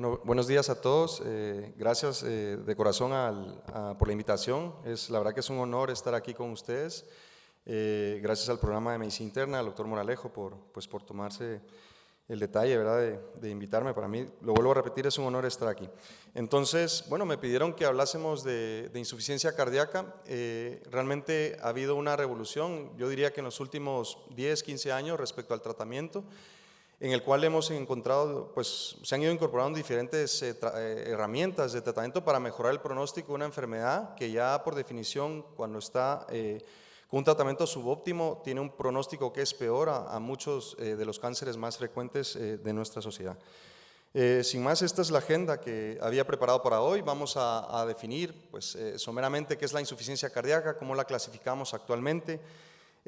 Bueno, buenos días a todos. Eh, gracias eh, de corazón por la invitación. Es, la verdad que es un honor estar aquí con ustedes. Eh, gracias al programa de Medicina Interna, al doctor Moralejo, por, pues, por tomarse el detalle ¿verdad? De, invitarme. Para mí, lo vuelvo a repetir, es un honor estar aquí. Entonces, bueno, me pidieron que hablásemos de, de insuficiencia cardíaca. realmente ha habido una revolución, yo diría que en los últimos 10, 15 años respecto al tratamiento en el cual hemos encontrado, pues se han ido incorporando diferentes eh, eh, herramientas de tratamiento para mejorar el pronóstico de una enfermedad que ya por definición cuando está eh, con un tratamiento subóptimo tiene un pronóstico que es peor a, muchos de los cánceres más frecuentes de nuestra sociedad. sin más, esta es la agenda que había preparado para hoy. Vamos a, a definir pues, someramente qué es la insuficiencia cardíaca, cómo la clasificamos actualmente,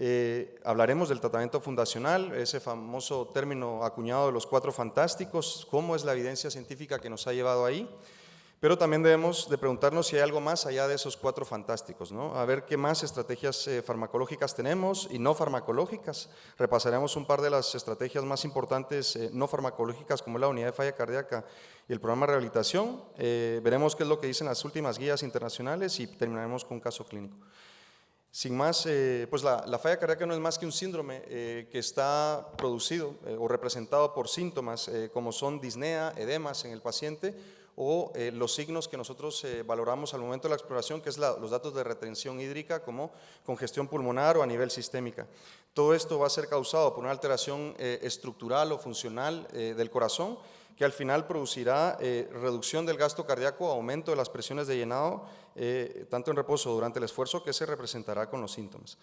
eh, hablaremos del tratamiento fundacional, ese famoso término acuñado de los cuatro fantásticos, cómo es la evidencia científica que nos ha llevado ahí, pero también debemos de preguntarnos si hay algo más allá de esos cuatro fantásticos, ¿no? a ver qué más estrategias eh, farmacológicas tenemos y no farmacológicas. Repasaremos un par de las estrategias más importantes eh, no farmacológicas como la unidad de falla cardíaca y el programa de rehabilitación. veremos qué es lo que dicen las últimas guías internacionales y terminaremos con un caso clínico. Sin más, eh, pues la, falla cardíaca no es más que un síndrome eh, que está producido eh, o representado por síntomas como son disnea, edemas en el paciente o los signos que nosotros valoramos al momento de la exploración, que es los datos de retención hídrica como congestión pulmonar o a nivel sistémica. Todo esto va a ser causado por una alteración estructural o funcional del corazón que al final producirá reducción del gasto cardíaco, aumento de las presiones de llenado eh, tanto en reposo durante el esfuerzo, que se representará con los síntomas.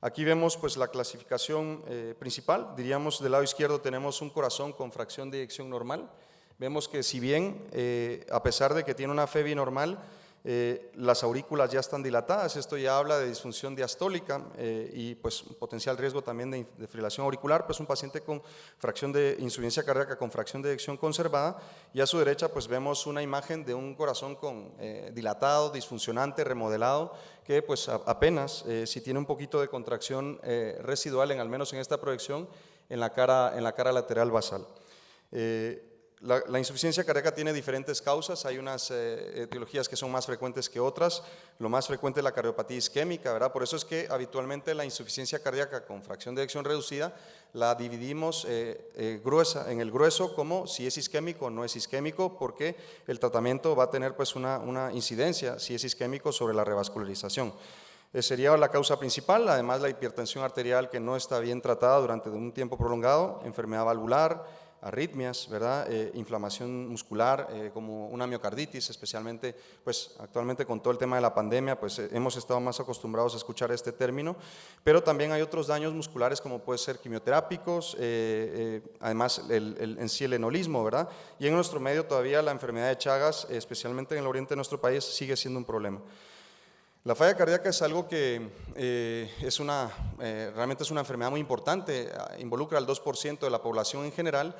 Aquí vemos pues, la clasificación eh, principal, diríamos del lado izquierdo tenemos un corazón con fracción de eyección normal, vemos que si bien, eh, a pesar de que tiene una FEBI normal, eh, las aurículas ya están dilatadas, esto ya habla de disfunción diastólica eh, y pues potencial riesgo también de, fibrilación auricular, pues un paciente con fracción de insuficiencia cardíaca con fracción de eyección conservada y a su derecha pues vemos una imagen de un corazón con eh, dilatado, disfuncionante, remodelado, que pues apenas si tiene un poquito de contracción residual, en al menos en esta proyección, en la cara, en la cara lateral basal. La, insuficiencia cardíaca tiene diferentes causas, hay unas eh, etiologías que son más frecuentes que otras, lo más frecuente es la cardiopatía isquémica, ¿verdad? Por eso es que habitualmente la insuficiencia cardíaca con fracción de eyección reducida la dividimos eh, eh, gruesa, en el grueso como si es isquémico o no es isquémico, porque el tratamiento va a tener pues una incidencia, si es isquémico, sobre la revascularización. sería la causa principal, además la hipertensión arterial que no está bien tratada durante un tiempo prolongado, enfermedad valvular, arritmias, ¿verdad? Eh, inflamación muscular, eh, como una miocarditis, especialmente, pues actualmente con todo el tema de la pandemia, pues eh, hemos estado más acostumbrados a escuchar este término, pero también hay otros daños musculares como puede ser quimioterápicos, además el, en sí el enolismo, ¿verdad? Y en nuestro medio todavía la enfermedad de Chagas, especialmente en el oriente de nuestro país, sigue siendo un problema. La falla cardíaca es algo que es una, realmente es una enfermedad muy importante, involucra al 2% de la población en general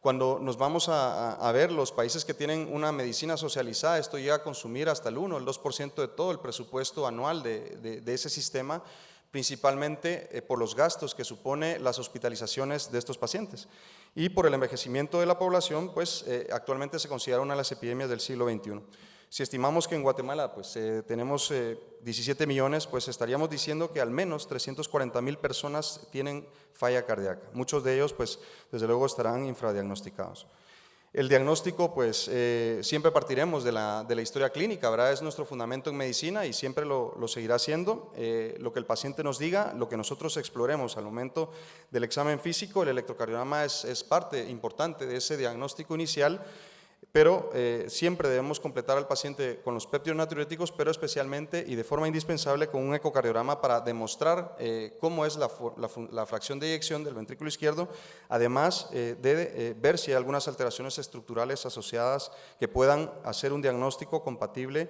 cuando nos vamos a, ver los países que tienen una medicina socializada, esto llega a consumir hasta el 1, el 2% de todo el presupuesto anual de, ese sistema, principalmente eh, por los gastos que supone las hospitalizaciones de estos pacientes. Y por el envejecimiento de la población, pues eh, actualmente se considera una de las epidemias del siglo XXI. Si estimamos que en Guatemala pues, eh, tenemos 17 millones, pues estaríamos diciendo que al menos 340 mil personas tienen falla cardíaca. Muchos de ellos, pues, desde luego estarán infradiagnosticados. El diagnóstico, pues, eh, siempre partiremos de la, de la, historia clínica, ¿verdad? Es nuestro fundamento en medicina y siempre lo, lo seguirá siendo. Eh, lo que el paciente nos diga, lo que nosotros exploremos al momento del examen físico, el electrocardiograma es, es parte importante de ese diagnóstico inicial, pero eh, siempre debemos completar al paciente con los péptidos natriuréticos, pero especialmente y de forma indispensable con un ecocardiograma para demostrar eh, cómo es la, fracción de eyección del ventrículo izquierdo, además eh, de ver si hay algunas alteraciones estructurales asociadas que puedan hacer un diagnóstico compatible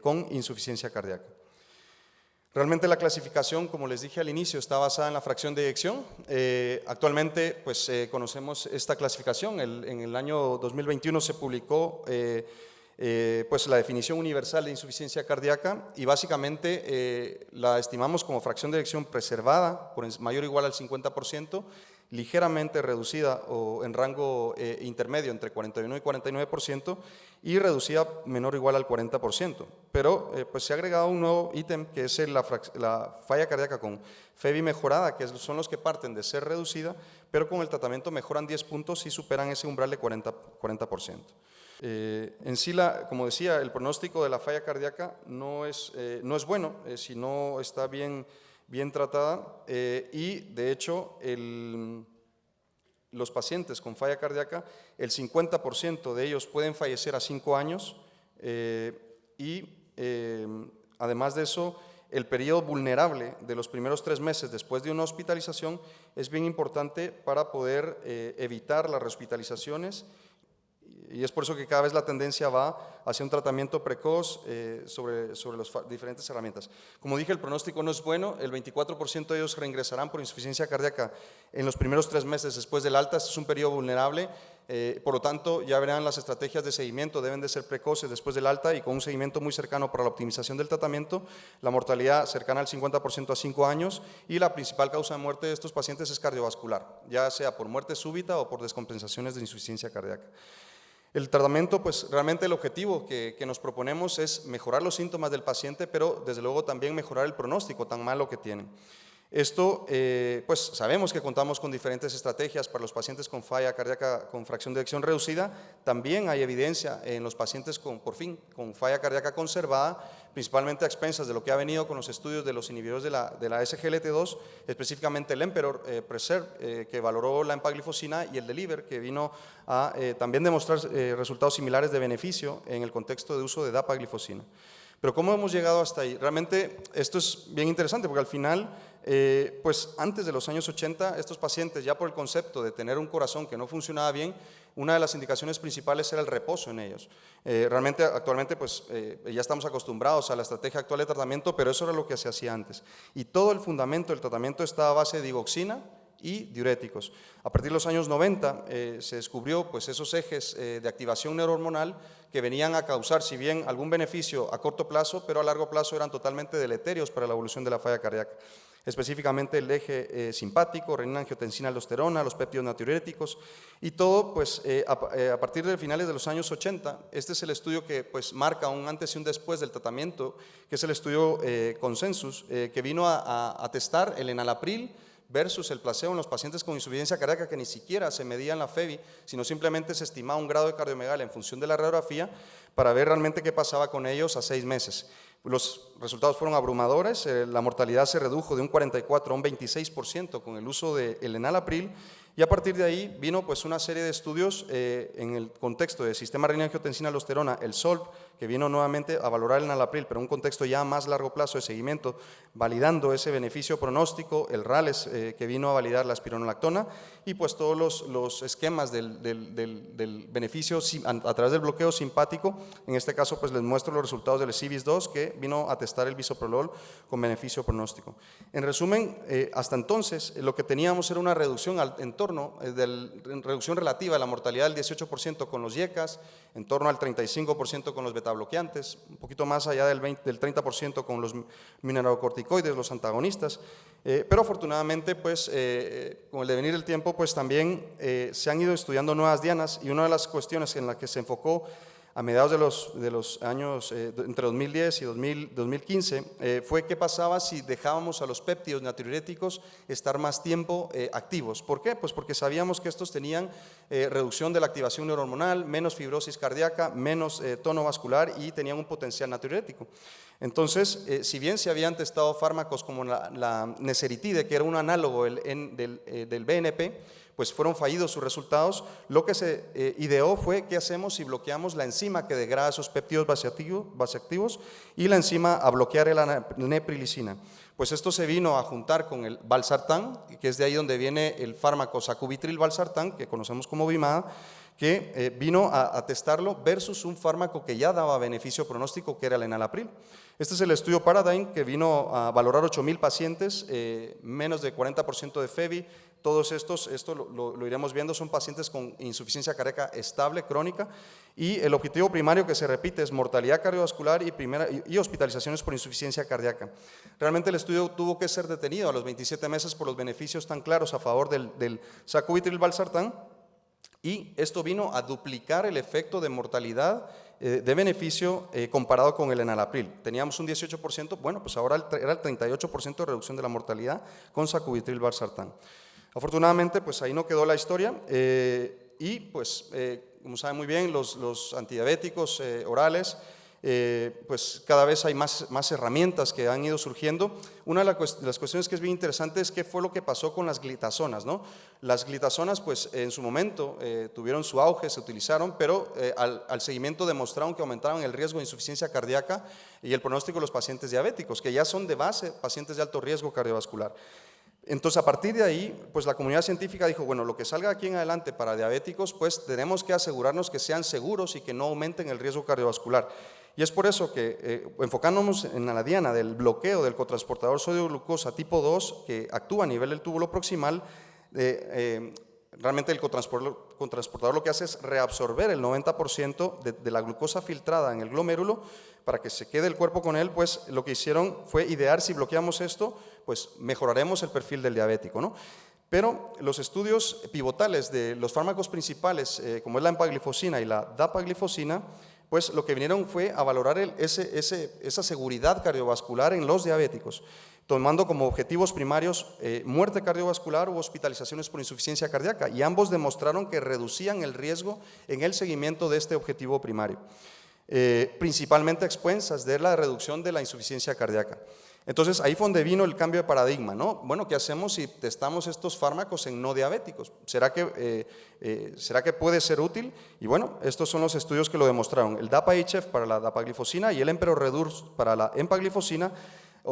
con insuficiencia cardíaca. Realmente la clasificación, como les dije al inicio, está basada en la fracción de eyección. Eh, actualmente pues, eh, conocemos esta clasificación. en el año 2021 se publicó eh, pues, la definición universal de insuficiencia cardíaca y básicamente la estimamos como fracción de eyección preservada por mayor o igual al 50% ligeramente reducida o en rango eh, intermedio entre 41 y 49% y reducida menor o igual al 40%. Pero eh, pues se ha agregado un nuevo ítem que es la, falla cardíaca con FEBI mejorada, que son los que parten de ser reducida, pero con el tratamiento mejoran 10 puntos y superan ese umbral de 40%. 40%. Eh, en sí, la, como decía, el pronóstico de la falla cardíaca no es, no es bueno si no está bien bien tratada eh, y de hecho los pacientes con falla cardíaca, el 50% de ellos pueden fallecer a 5 años eh, y eh, además de eso el periodo vulnerable de los primeros tres meses después de una hospitalización es bien importante para poder evitar las hospitalizaciones y es por eso que cada vez la tendencia va hacia un tratamiento precoz eh, sobre, sobre las diferentes herramientas. Como dije, el pronóstico no es bueno, el 24% de ellos reingresarán por insuficiencia cardíaca en los primeros tres meses después del alta, este es un periodo vulnerable, eh, por lo tanto ya verán las estrategias de seguimiento deben de ser precoces después del alta y con un seguimiento muy cercano para la optimización del tratamiento, la mortalidad cercana al 50% a 5 años y la principal causa de muerte de estos pacientes es cardiovascular, ya sea por muerte súbita o por descompensaciones de insuficiencia cardíaca. El tratamiento, pues realmente el objetivo que, nos proponemos es mejorar los síntomas del paciente, pero desde luego también mejorar el pronóstico tan malo que tienen. Esto, eh, pues sabemos que contamos con diferentes estrategias para los pacientes con falla cardíaca con fracción de eyección reducida. También hay evidencia en los pacientes con, por fin, con falla cardíaca conservada, principalmente a expensas de lo que ha venido con los estudios de los inhibidores de la, de la SGLT2, específicamente el Emperor eh, Preserve, eh, que valoró la empaglifosina, y el Deliver, que vino a también demostrar resultados similares de beneficio en el contexto de uso de dapaglifosina. Pero ¿cómo hemos llegado hasta ahí? Realmente esto es bien interesante porque al final eh, pues antes de los años 80, estos pacientes, ya por el concepto de tener un corazón que no funcionaba bien, una de las indicaciones principales era el reposo en ellos. Eh, realmente, actualmente, pues eh, ya estamos acostumbrados a la estrategia actual de tratamiento, pero eso era lo que se hacía antes. Y todo el fundamento del tratamiento estaba a base de digoxina y diuréticos. A partir de los años 90 se descubrió pues, esos ejes de activación neurohormonal que venían a causar, si bien algún beneficio a corto plazo, pero a largo plazo eran totalmente deleterios para la evolución de la falla cardíaca específicamente el eje eh, simpático, renina, angiotensina, aldosterona, los péptidos natriuréticos y todo pues eh, eh, a, partir de finales de los años 80. Este es el estudio que pues marca un antes y un después del tratamiento, que es el estudio Consensus, que vino a, a, testar el enalapril versus el placebo en los pacientes con insuficiencia cardíaca que ni siquiera se medía en la FEBI, sino simplemente se estimaba un grado de cardiomegalia en función de la radiografía para ver realmente qué pasaba con ellos a seis meses. Los resultados fueron abrumadores, eh, la mortalidad se redujo de un 44 a un 26% con el uso del de enalapril y a partir de ahí vino pues una serie de estudios eh, en el contexto del sistema renina-angiotensina-aldosterona, el SOLV, que vino nuevamente a valorar el nalapril, pero en un contexto ya a más largo plazo de seguimiento, validando ese beneficio pronóstico, el RALES, eh, que vino a validar la espironolactona, y pues todos los, los esquemas del, del, del, beneficio a, través del bloqueo simpático, en este caso pues les muestro los resultados del CIVIS-2, que vino a testar el bisoprolol con beneficio pronóstico. En resumen, eh, hasta entonces lo que teníamos era una reducción al, en torno, eh, de reducción relativa de la mortalidad del 18% con los YECAS, en torno al 35% con los beta bloqueantes, un poquito más allá del, 20, del 30% con los mineralocorticoides, los antagonistas, eh, pero afortunadamente pues, eh, con el devenir del tiempo pues también eh, se han ido estudiando nuevas dianas y una de las cuestiones en las que se enfocó a mediados de los, años eh, entre 2010 y 2015 eh, fue qué pasaba si dejábamos a los péptidos natriuréticos estar más tiempo eh, activos. ¿Por qué? Pues porque sabíamos que estos tenían reducción de la activación neurohormonal, menos fibrosis cardíaca, menos tono vascular y tenían un potencial natriurético. Entonces, si bien se habían testado fármacos como la, la neseritide, que era un análogo del BNP, pues fueron fallidos sus resultados, lo que se eh, ideó fue qué hacemos si bloqueamos la enzima que degrada esos péptidos vasoactivos y la enzima a bloquear la neprilicina. Pues esto se vino a juntar con el valsartán, que es de ahí donde viene el fármaco sacubitril valsartán, que conocemos como Bimada, que eh, vino a, testarlo versus un fármaco que ya daba beneficio pronóstico, que era el enalapril. Este es el estudio Paradigm que vino a valorar 8.000 pacientes, eh, menos de 40% de FEBI, todos estos, esto lo, iremos viendo, son pacientes con insuficiencia cardíaca estable, crónica, y el objetivo primario que se repite es mortalidad cardiovascular y, primera, y, hospitalizaciones por insuficiencia cardíaca. Realmente el estudio tuvo que ser detenido a los 27 meses por los beneficios tan claros a favor del, del sacubitril valsartán, y esto vino a duplicar el efecto de mortalidad eh, de beneficio eh, comparado con el enalapril. Teníamos un 18%, bueno, pues ahora era el 38% de reducción de la mortalidad con sacubitril valsartán. Afortunadamente, pues ahí no quedó la historia eh, y pues, eh, como saben muy bien, los, los antidiabéticos eh, pues cada vez hay más, más herramientas que han ido surgiendo. Una de, las cuestiones que es bien interesante es qué fue lo que pasó con las glitazonas. ¿no? Las glitazonas, pues en su momento tuvieron su auge, se utilizaron, pero al, al, seguimiento demostraron que aumentaron el riesgo de insuficiencia cardíaca y el pronóstico de los pacientes diabéticos, que ya son de base pacientes de alto riesgo cardiovascular. Entonces, a partir de ahí, pues la comunidad científica dijo, bueno, lo que salga aquí en adelante para diabéticos, pues tenemos que asegurarnos que sean seguros y que no aumenten el riesgo cardiovascular. Y es por eso que, eh, enfocándonos en la diana del bloqueo del cotransportador sodio-glucosa tipo 2, que actúa a nivel del túbulo proximal, eh, realmente el cotransportador lo que hace es reabsorber el 90% de, de, la glucosa filtrada en el glomérulo para que se quede el cuerpo con él, pues lo que hicieron fue idear si bloqueamos esto, pues mejoraremos el perfil del diabético. ¿no? Pero los estudios pivotales de los fármacos principales, eh, como es la empaglifosina y la dapaglifosina, pues lo que vinieron fue a valorar esa seguridad cardiovascular en los diabéticos, tomando como objetivos primarios eh, muerte cardiovascular u hospitalizaciones por insuficiencia cardíaca, y ambos demostraron que reducían el riesgo en el seguimiento de este objetivo primario. Eh, principalmente a expensas de la reducción de la insuficiencia cardíaca. Entonces ahí fue donde vino el cambio de paradigma, ¿no? Bueno, ¿qué hacemos si testamos estos fármacos en no diabéticos? ¿Será que, eh, eh, ¿será que puede ser útil? Y bueno, estos son los estudios que lo demostraron. El DAPA-HF para la dapaglifosina y el Emperor Redurs para la empaglifosina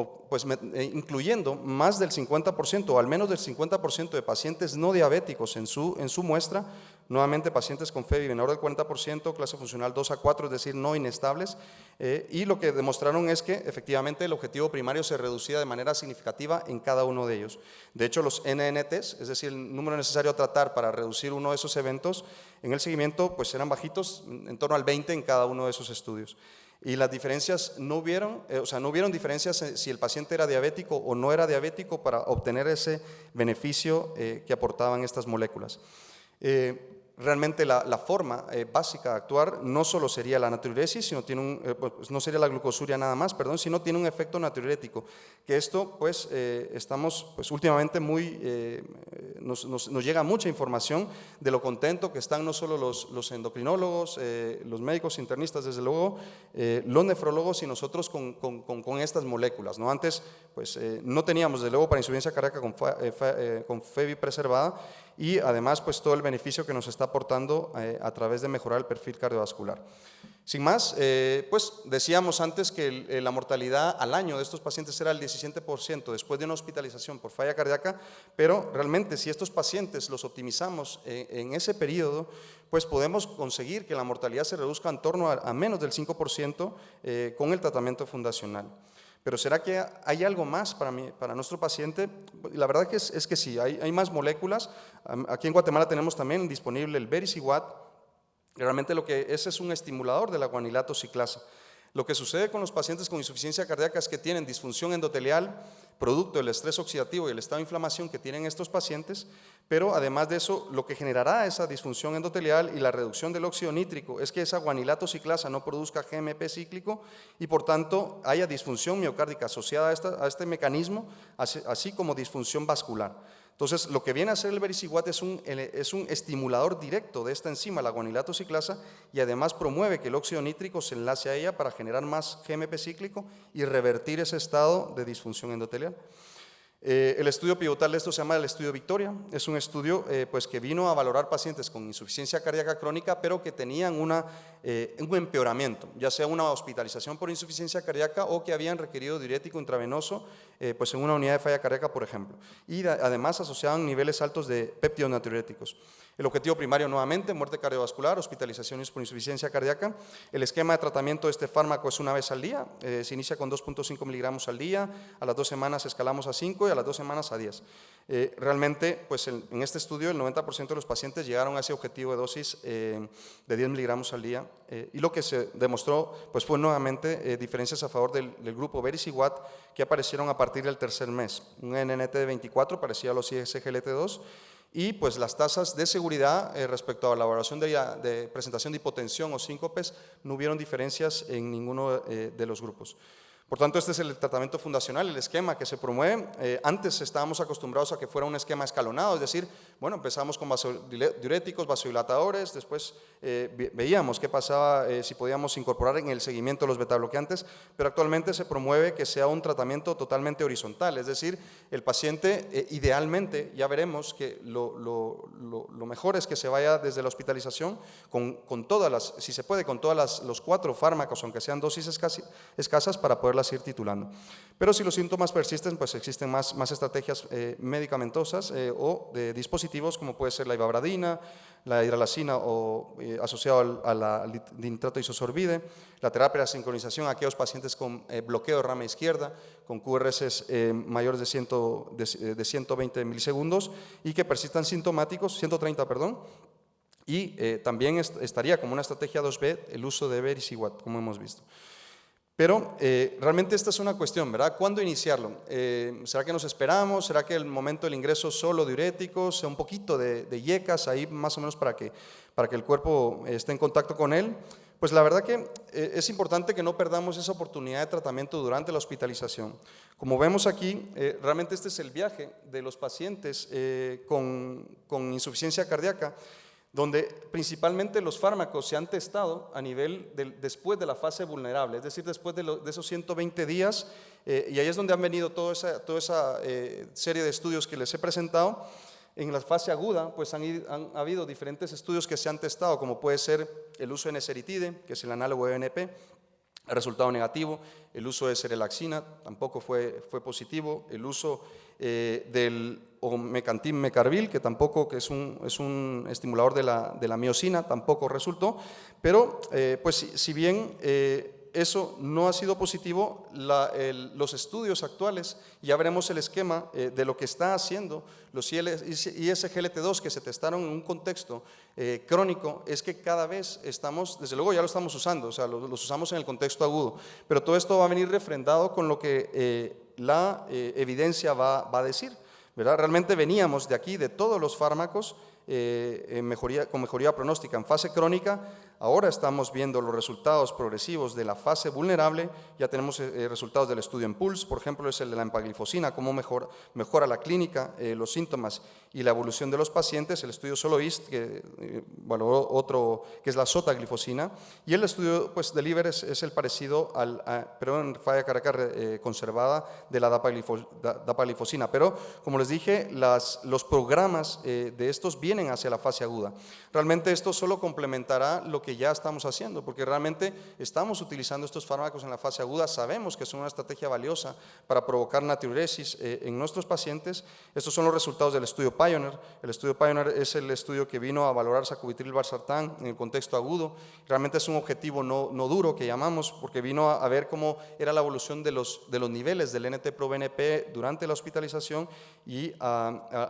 pues incluyendo más del 50% o al menos del 50% de pacientes no diabéticos en su, en su muestra, nuevamente pacientes con FEBI menor del 40%, clase funcional 2 a 4, es decir, no inestables, eh, y lo que demostraron es que efectivamente el objetivo primario se reducía de manera significativa en cada uno de ellos. De hecho, los NNTs, es decir, el número necesario a tratar para reducir uno de esos eventos, en el seguimiento pues eran bajitos, en torno al 20 en cada uno de esos estudios. Y las diferencias no hubieron, eh, o sea, no hubieron diferencias si el paciente era diabético o no era diabético para obtener ese beneficio eh, que aportaban estas moléculas realmente la, forma eh, básica de actuar no solo sería la natriuresis, sino tiene un, eh, pues, no sería la glucosuria nada más, perdón, sino tiene un efecto natriurético, que esto pues eh, estamos pues últimamente muy, nos, nos, llega mucha información de lo contento que están no solo los, los endocrinólogos, los médicos internistas desde luego, los nefrólogos y nosotros con, con, con, estas moléculas, ¿no? Antes pues no teníamos desde luego para insuficiencia cardíaca con, con FEBI preservada, y además pues todo el beneficio que nos está aportando eh, a través de mejorar el perfil cardiovascular. Sin más, eh, pues decíamos antes que eh, la mortalidad al año de estos pacientes era el 17% después de una hospitalización por falla cardíaca, pero realmente si estos pacientes los optimizamos en ese periodo, pues podemos conseguir que la mortalidad se reduzca en torno a, menos del 5% con el tratamiento fundacional. Pero ¿será que hay algo más para, mí, para nuestro paciente? La verdad es, que sí, hay, más moléculas. Aquí en Guatemala tenemos también disponible el Vericiguat. Realmente lo que es es un estimulador de la guanilato ciclasa. Lo que sucede con los pacientes con insuficiencia cardíaca es que tienen disfunción endotelial, producto del estrés oxidativo y el estado de inflamación que tienen estos pacientes, pero además de eso, lo que generará esa disfunción endotelial y la reducción del óxido nítrico es que esa guanilato ciclasa no produzca GMP cíclico y por tanto haya disfunción miocárdica asociada a, este mecanismo, así como disfunción vascular. Entonces, lo que viene a hacer el vericiguat es un, es un estimulador directo de esta enzima, la guanilato ciclasa, y además promueve que el óxido nítrico se enlace a ella para generar más GMP cíclico y revertir ese estado de disfunción endotelial. Eh, el estudio pivotal de esto se llama el estudio Victoria, es un estudio eh, pues que vino a valorar pacientes con insuficiencia cardíaca crónica pero que tenían una, eh, un empeoramiento, ya sea una hospitalización por insuficiencia cardíaca o que habían requerido diurético intravenoso pues en una unidad de falla cardíaca por ejemplo y además asociaban niveles altos de péptidos natriuréticos. El objetivo primario nuevamente, muerte cardiovascular, hospitalizaciones por insuficiencia cardíaca. El esquema de tratamiento de este fármaco es una vez al día, eh, se inicia con 2.5 miligramos al día, a las dos semanas escalamos a 5 y a las dos semanas a 10. Eh, realmente, pues en, este estudio el 90% de los pacientes llegaron a ese objetivo de dosis eh, de 10 miligramos al día y lo que se demostró pues fue nuevamente diferencias a favor del, grupo Veris y que aparecieron a partir del tercer mes. Un NNT de 24 parecía a los ISGLT2 y pues las tasas de seguridad eh, respecto a la evaluación de, presentación de hipotensión o síncopes no hubieron diferencias en ninguno eh, de los grupos. Por tanto, este es el tratamiento fundacional, el esquema que se promueve. Eh, antes estábamos acostumbrados a que fuera un esquema escalonado, es decir, bueno, empezamos con vasodiuréticos, vasodilatadores, después eh, veíamos qué pasaba eh, si podíamos incorporar en el seguimiento los betabloqueantes, pero actualmente se promueve que sea un tratamiento totalmente horizontal, es decir, el paciente idealmente, ya veremos que lo, mejor es que se vaya desde la hospitalización con, todas las, si se puede, con todos los cuatro fármacos, aunque sean dosis escasas, para poder ir titulando. Pero si los síntomas persisten, pues existen más, más estrategias eh, medicamentosas eh, o de dispositivos como puede ser la ibabradina, la hidralacina o eh, asociado al, a nitrato isosorbide, la terapia de sincronización a aquellos pacientes con bloqueo de rama izquierda, con QRS mayores de, 100, de, 120 milisegundos y que persistan sintomáticos, 130, perdón, y también estaría como una estrategia 2B el uso de Verisiguat, como hemos visto. Pero eh, realmente esta es una cuestión, ¿verdad? ¿Cuándo iniciarlo? Eh, ¿Será que nos esperamos? ¿Será que el momento del ingreso solo diuréticos, sea un poquito de, de yecas ahí más o menos para que, para que el cuerpo esté en contacto con él? Pues la verdad que eh, es importante que no perdamos esa oportunidad de tratamiento durante la hospitalización. Como vemos aquí, realmente este es el viaje de los pacientes con, con insuficiencia cardíaca donde principalmente los fármacos se han testado a nivel después de la fase vulnerable, es decir, después de, esos 120 días, eh, y ahí es donde han venido toda esa, toda esa eh, serie de estudios que les he presentado. En la fase aguda, pues han, habido diferentes estudios que se han testado, como puede ser el uso de neseritide, que es el análogo de ENP, resultado negativo, el uso de serelaxina tampoco fue, fue positivo, el uso eh, del mecantin mecarbil, que tampoco que es, un, es un estimulador de la, de la miocina, tampoco resultó, pero eh, pues si, bien eh, eso no ha sido positivo, los estudios actuales, ya veremos el esquema eh, de lo que está haciendo los ISGLT2 que se testaron en un contexto crónico, es que cada vez estamos, desde luego ya lo estamos usando, o sea, los, usamos en el contexto agudo, pero todo esto va a venir refrendado con lo que eh, la evidencia va, a decir. ¿verdad? Realmente veníamos de aquí, de todos los fármacos, mejoría, con mejoría pronóstica en fase crónica, Ahora estamos viendo los resultados progresivos de la fase vulnerable, ya tenemos eh, eh, resultados del estudio en PULSE, por ejemplo, es el de la empaglifosina, cómo mejora, mejora la clínica, eh, los síntomas y la evolución de los pacientes, el estudio SOLOIST, que valoró otro, que es la sotaglifosina, y el estudio pues, de LIBER es, el parecido al, pero en falla cardíaca conservada de la dapaglifosina, pero como les dije, las, los programas de estos vienen hacia la fase aguda. Realmente esto solo complementará lo que ya estamos haciendo, porque realmente estamos utilizando estos fármacos en la fase aguda, sabemos que son una estrategia valiosa para provocar natriuresis eh, en nuestros pacientes. Estos son los resultados del estudio Pioneer. El estudio Pioneer es el estudio que vino a valorar sacubitril valsartán en el contexto agudo. Realmente es un objetivo no, no duro que llamamos, porque vino a, ver cómo era la evolución de los, de los niveles del NT-proBNP durante la hospitalización y,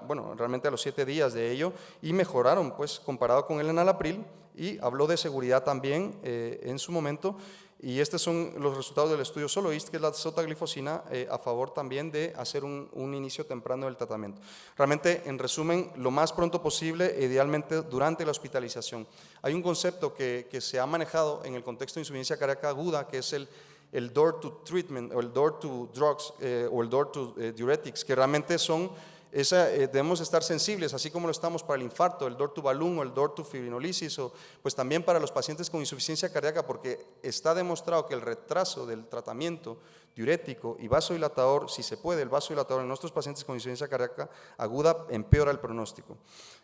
bueno, realmente a los siete días de ello, y mejoraron, pues, comparado con el enalapril, y habló de seguridad también eh, en su momento. Y estos son los resultados del estudio SOLOIST, que es la sotaglifosina, eh, a favor también de hacer un, inicio temprano del tratamiento. Realmente, en resumen, lo más pronto posible, idealmente durante la hospitalización. Hay un concepto que, que se ha manejado en el contexto de insuficiencia cardíaca aguda, que es el, el door to treatment, o el door to drugs, eh, o el door to diuretics, que realmente son eh, debemos estar sensibles, así como lo estamos para el infarto, el balloon o el to fibrinolisis, o pues también para los pacientes con insuficiencia cardíaca, porque está demostrado que el retraso del tratamiento diurético y vasodilatador, si se puede, el vasodilatador en nuestros pacientes con insuficiencia cardíaca aguda empeora el pronóstico.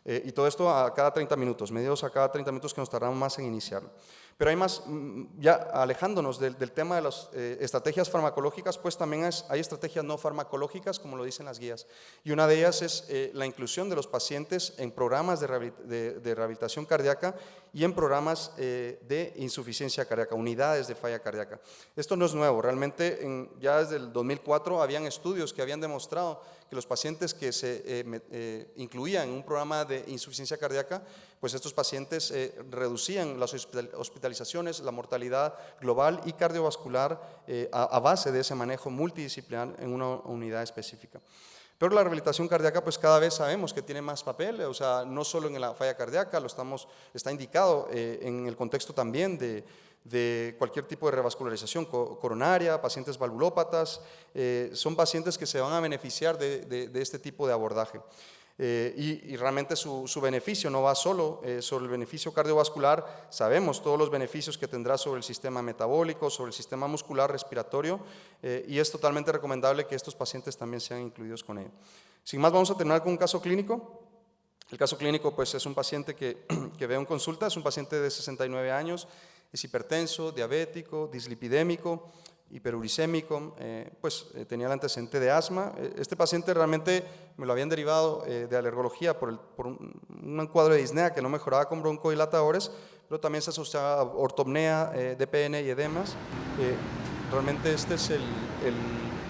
Eh, y todo esto a cada 30 minutos, medios a cada 30 minutos que nos tardamos más en iniciarlo. Pero hay más, mm, ya alejándonos del, tema de las eh, estrategias farmacológicas, pues también hay estrategias no farmacológicas, como lo dicen las guías. Y una de ellas es eh, la inclusión de los pacientes en programas de, rehabilitación cardíaca y en programas eh, de insuficiencia cardíaca, unidades de falla cardíaca. Esto no es nuevo, realmente ya desde el 2004 habían estudios que habían demostrado que los pacientes que se incluían en un programa de insuficiencia cardíaca, pues estos pacientes reducían las hospitalizaciones la mortalidad global y cardiovascular eh, a, base de ese manejo multidisciplinar en una unidad específica. Pero la rehabilitación cardíaca, pues cada vez sabemos que tiene más papel, o sea, no solo en la falla cardíaca, lo estamos, está indicado eh, en el contexto también de, cualquier tipo de revascularización coronaria, pacientes valvulópatas, eh, son pacientes que se van a beneficiar de este tipo de abordaje. Eh, y, realmente su, beneficio no va solo eh, sobre el beneficio cardiovascular, sabemos todos los beneficios que tendrá sobre el sistema metabólico, sobre el sistema muscular, respiratorio, y es totalmente recomendable que estos pacientes también sean incluidos con ello. Sin más, vamos a terminar con un caso clínico. El caso clínico pues, es un paciente que, que ve en consulta, es un paciente de 69 años, es hipertenso, diabético, dislipidémico, hiperuricémico, eh, pues eh, tenía el antecedente de asma. Eh, este paciente realmente me lo habían derivado de alergología por, un, cuadro de disnea que no mejoraba con broncodilatadores, pero también se asociaba a ortopnea, DPN y edemas. realmente este es el,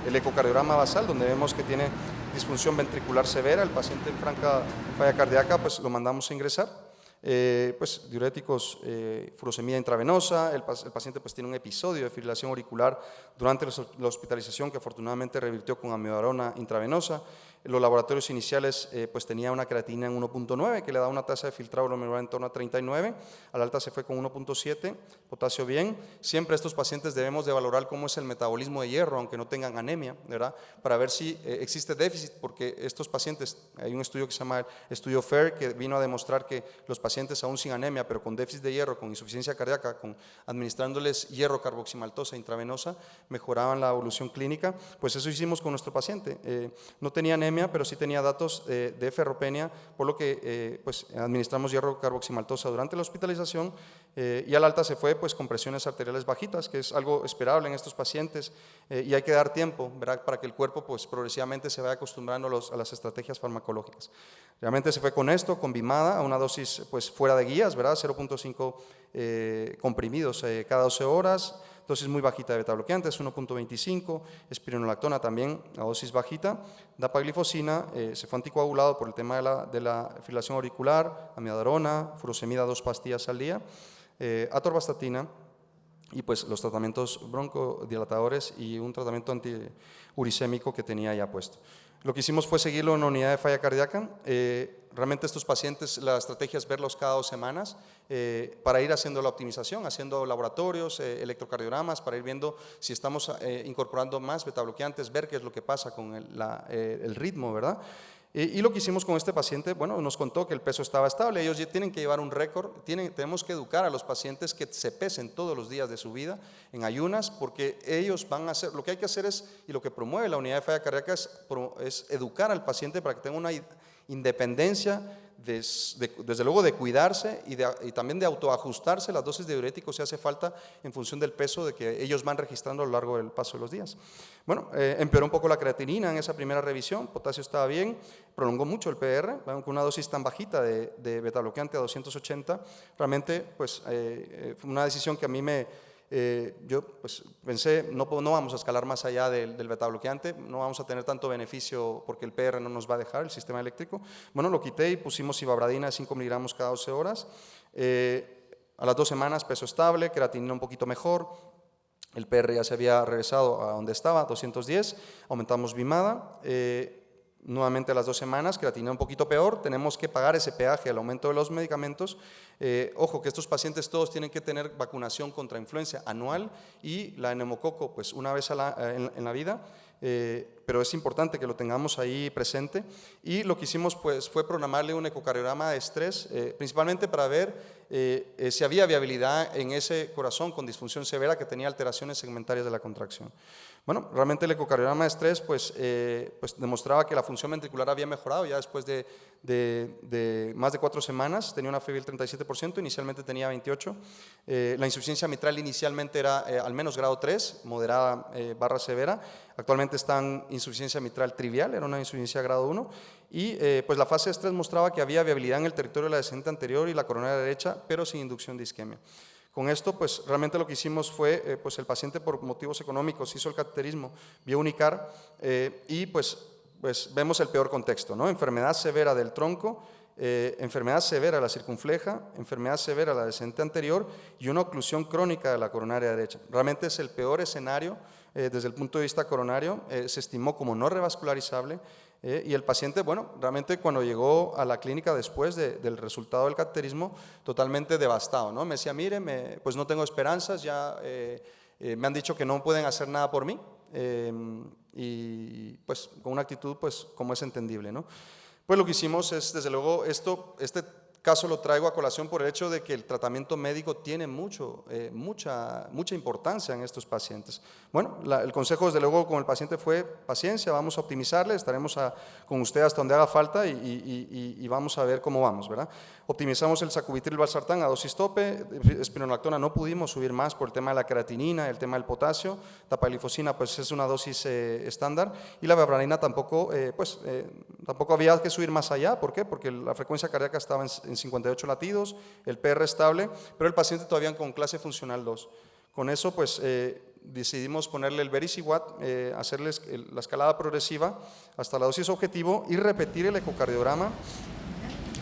el, ecocardiograma basal, donde vemos que tiene disfunción ventricular severa, el paciente en franca falla cardíaca, pues lo mandamos a ingresar. Eh, pues, diuréticos, eh, furosemida intravenosa, el, paciente pues, tiene un episodio de fibrilación auricular durante la hospitalización que afortunadamente revirtió con amiodarona intravenosa, los laboratorios iniciales eh, pues tenía una creatina en 1.9 que le da una tasa de filtrado glomerular en torno a 39, al alta se fue con 1.7, potasio bien. Siempre estos pacientes debemos de valorar cómo es el metabolismo de hierro, aunque no tengan anemia, ¿verdad? Para ver si eh, existe déficit, porque estos pacientes, hay un estudio que se llama el estudio FAIR que vino a demostrar que los pacientes aún sin anemia, pero con déficit de hierro, con insuficiencia cardíaca, con administrándoles hierro carboximaltosa intravenosa, mejoraban la evolución clínica. Pues eso hicimos con nuestro paciente. Eh, no tenía anemia, pero sí tenía datos eh, de ferropenia, por lo que eh, pues, administramos hierro carboximaltosa durante la hospitalización eh, y al alta se fue pues, con presiones arteriales bajitas, que es algo esperable en estos pacientes y hay que dar tiempo ¿verdad? para que el cuerpo pues, progresivamente se vaya acostumbrando a, las estrategias farmacológicas. Realmente se fue con esto, con Bimada, a una dosis pues, fuera de guías, 0.5 comprimidos cada 12 horas, dosis muy bajita de beta-bloqueantes, 1.25, espironolactona también a dosis bajita, dapaglifosina, eh, se fue anticoagulado por el tema de la, de la fibrilación auricular, amidadarona, furosemida dos pastillas al día, eh, atorvastatina, y pues los tratamientos broncodilatadores y un tratamiento antiuricémico que tenía ya puesto. Lo que hicimos fue seguirlo en una unidad de falla cardíaca. Eh, realmente estos pacientes, la estrategia es verlos cada dos semanas eh, para ir haciendo la optimización, haciendo laboratorios, eh, electrocardiogramas, para ir viendo si estamos incorporando más betabloqueantes, ver qué es lo que pasa con el, el ritmo, ¿verdad? Y, lo que hicimos con este paciente, bueno, nos contó que el peso estaba estable, ellos ya tienen que llevar un récord, tenemos que educar a los pacientes que se pesen todos los días de su vida en ayunas, porque ellos van a hacer, lo que hay que hacer es, y lo que promueve la unidad de falla cardíaca es, es educar al paciente para que tenga una independencia desde luego de cuidarse y, también de autoajustarse las dosis de diuréticos si hace falta en función del peso de que ellos van registrando a lo largo del paso de los días. Bueno, eh, empeoró un poco la creatinina en esa primera revisión, potasio estaba bien, prolongó mucho el PR, con una dosis tan bajita de, beta bloqueante a 280, realmente pues eh, eh, fue una decisión que a mí me eh, yo pues, pensé, no, no vamos a escalar más allá del, del beta bloqueante, no vamos a tener tanto beneficio porque el PR no nos va a dejar, el sistema eléctrico. Bueno, lo quité y pusimos ibabradina de 5 miligramos cada 12 horas. Eh, a las dos semanas peso estable, creatinina un poquito mejor, el PR ya se había regresado a donde estaba, 210, aumentamos Bimada. Eh, nuevamente a las dos semanas, creatina un poquito peor, tenemos que pagar ese peaje al aumento de los medicamentos. Eh, ojo que estos pacientes todos tienen que tener vacunación contra influenza anual y la neumococo pues una vez eh, en, la vida, eh, pero es importante que lo tengamos ahí presente. Y lo que hicimos pues fue programarle un ecocardiograma de estrés, principalmente para ver si había viabilidad en ese corazón con disfunción severa que tenía alteraciones segmentarias de la contracción. Bueno, realmente el ecocardiograma de estrés pues, eh, pues demostraba que la función ventricular había mejorado ya después de, de, más de cuatro semanas, tenía una fiebre del 37%, inicialmente tenía 28%, eh, la insuficiencia mitral inicialmente era eh, al menos grado 3, moderada barra severa, actualmente está en insuficiencia mitral trivial, era una insuficiencia grado 1, y pues la fase de estrés mostraba que había viabilidad en el territorio de la descendente anterior y la coronaria derecha, pero sin inducción de isquemia. Con esto, pues realmente lo que hicimos fue, eh, pues el paciente por motivos económicos hizo el cateterismo vía unicar eh, y pues, pues vemos el peor contexto, ¿no? Enfermedad severa del tronco, eh, enfermedad severa de la circunfleja, enfermedad severa de la descendente anterior y una oclusión crónica de la coronaria derecha. Realmente es el peor escenario desde el punto de vista coronario, se estimó como no revascularizable eh, y el paciente, bueno, realmente cuando llegó a la clínica después del resultado del cateterismo, totalmente devastado, ¿no? Me decía, mire, pues no tengo esperanzas, ya eh, eh, me han dicho que no pueden hacer nada por mí, y pues con una actitud, pues como es entendible, ¿no? Pues lo que hicimos es, desde luego, esto, este caso lo traigo a colación por el hecho de que el tratamiento médico tiene mucho, eh, mucha, mucha importancia en estos pacientes. Bueno, el consejo desde luego con el paciente fue paciencia, vamos a optimizarle, estaremos con usted hasta donde haga falta y, vamos a ver cómo vamos, ¿verdad? Optimizamos el sacubitril valsartán a dosis tope, espironolactona no pudimos subir más por el tema de la creatinina, el tema del potasio, tapaglifosina pues es una dosis eh, estándar y la bebranina tampoco, eh, pues, tampoco había que subir más allá, ¿por qué? Porque la frecuencia cardíaca estaba en en 58 latidos, el PR estable, pero el paciente todavía con clase funcional 2. Con eso, pues, eh, decidimos ponerle el Vericiwat, eh, hacerles la escalada progresiva hasta la dosis objetivo y repetir el ecocardiograma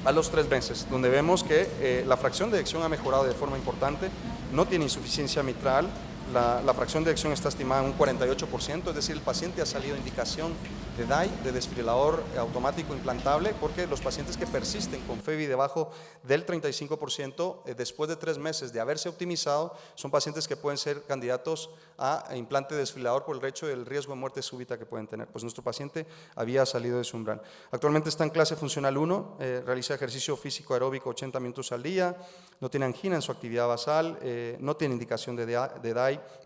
a los tres meses, donde vemos que eh, la fracción de eyección ha mejorado de forma importante, no tiene insuficiencia mitral, la, fracción de eyección está estimada en un 48%, es decir, el paciente ha salido indicación de DAI, de desfibrilador automático implantable, porque los pacientes que persisten con FEBI debajo del 35%, eh, después de tres meses de haberse optimizado, son pacientes que pueden ser candidatos a implante de desfibrilador por el hecho del riesgo de muerte súbita que pueden tener. Pues nuestro paciente había salido de su umbral. Actualmente está en clase funcional 1, eh, realiza ejercicio físico aeróbico 80 minutos al día, no tiene angina en su actividad basal, eh, no tiene indicación de, de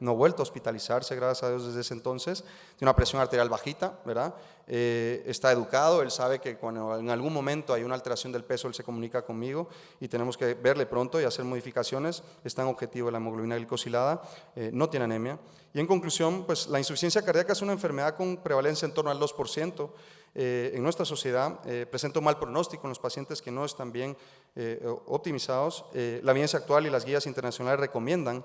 No ha vuelto a hospitalizarse, gracias a Dios, desde ese entonces, tiene una presión arterial bajita, ¿verdad? Eh, está educado, él sabe que cuando en algún momento hay una alteración del peso, él se comunica conmigo y tenemos que verle pronto y hacer modificaciones, está en objetivo la hemoglobina glicosilada, eh, no tiene anemia. Y en conclusión, pues la insuficiencia cardíaca es una enfermedad con prevalencia en torno al 2%, eh, en nuestra sociedad, presenta un mal pronóstico en los pacientes que no están bien optimizados. la evidencia actual y las guías internacionales recomiendan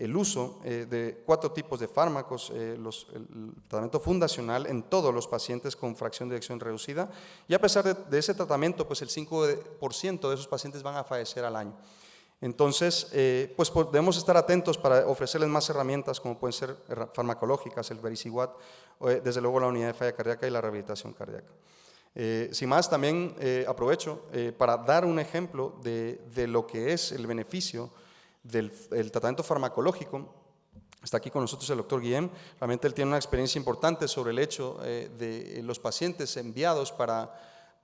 el uso eh, de cuatro tipos de fármacos, eh, el tratamiento fundacional en todos los pacientes con fracción de eyección reducida y a pesar de, ese tratamiento, pues el 5% de esos pacientes van a fallecer al año. Entonces, eh, pues debemos estar atentos para ofrecerles más herramientas como pueden ser farmacológicas, el Vericiguat, desde luego la unidad de falla cardíaca y la rehabilitación cardíaca. sin más, también aprovecho para dar un ejemplo de, de lo que es el beneficio del tratamiento farmacológico. Está aquí con nosotros el doctor Guillem. Realmente él tiene una experiencia importante sobre el hecho eh, de los pacientes enviados para,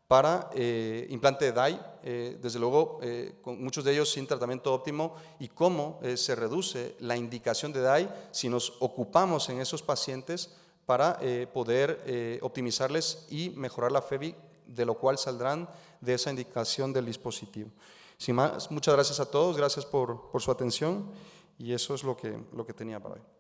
para eh, implante de DAI, eh, desde luego con muchos de ellos sin tratamiento óptimo y cómo se reduce la indicación de DAI si nos ocupamos en esos pacientes para poder optimizarles y mejorar la FEBI, de lo cual saldrán de esa indicación del dispositivo. Sin más, muchas gracias a todos, gracias por, por su atención y eso es lo que, lo que tenía para hoy.